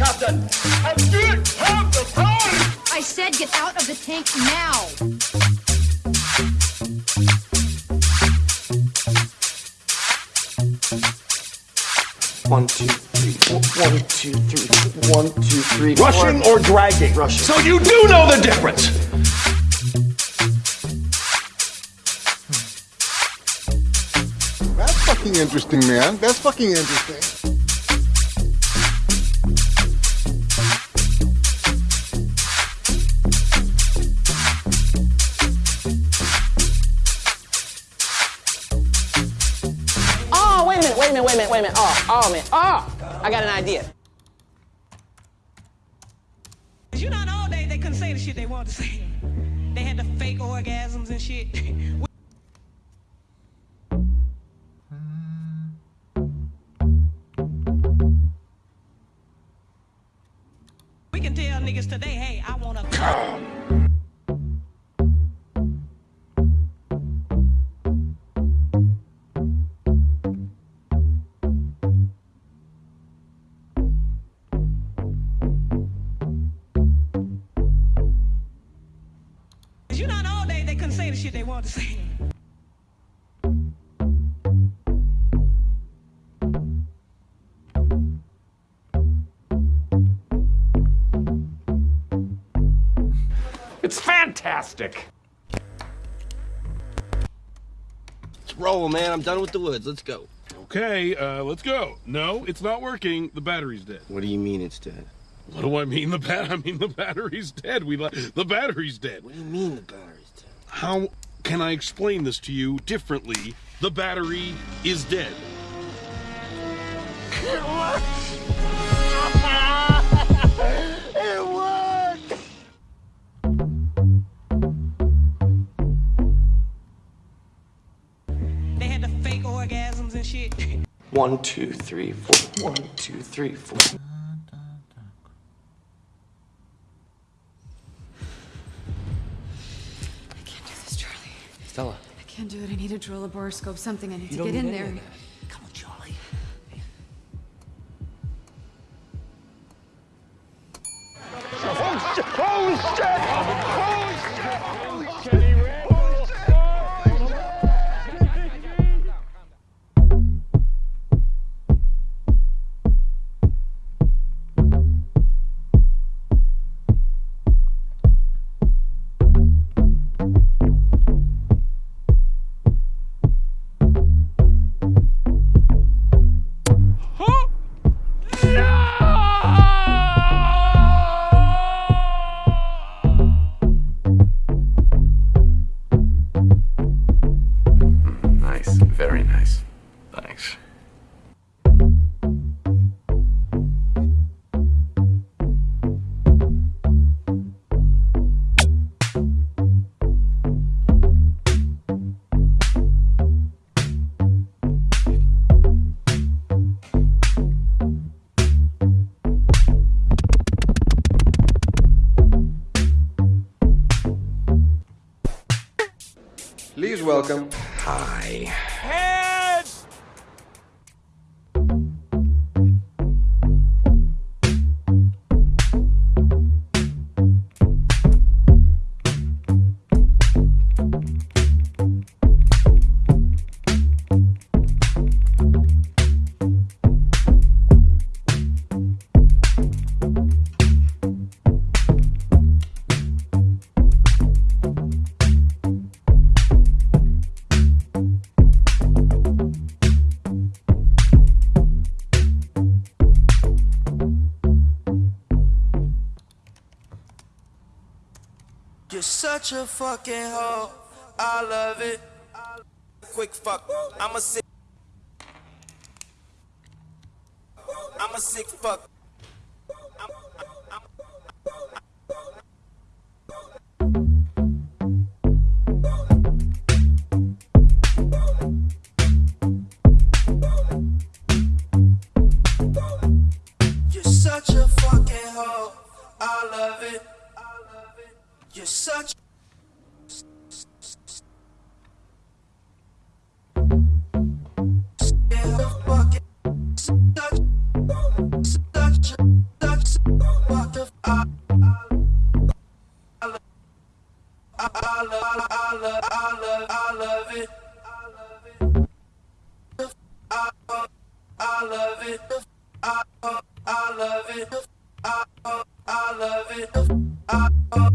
it! I didn't have the time! I said get out of the tank now. One, two, three, four. One, two, three. One, two, three. four. Rushing or dragging? Rushing. So you do know the difference! That's fucking interesting, man. That's fucking interesting. Wait a minute. Oh, oh, man. Oh, I got an idea. You know, old days they couldn't say the shit they wanted to say. They had the fake orgasms and shit. You know, in the old days they couldn't say the shit they wanted to say. It's fantastic! Let's roll, man. I'm done with the woods. Let's go. Okay, uh, let's go. No, it's not working. The battery's dead. What do you mean it's dead? What do I mean? The bat? I mean the battery's dead. We li- the battery's dead. What do you mean the battery's dead? How can I explain this to you differently? The battery is dead. It worked! They had the fake orgasms and shit. One, two, three, four. One, two, three, four. Stella. I can't do it. I need a drill, a boroscope, something. I need You to get in there. that. Please welcome. Hi. Heads! Such a fucking hoe. I love it. Quick fuck. I'm a sick. I'm a sick fuck. You're such a fucking hoe. I love it. You're such... I love it. I, I love it. I, I,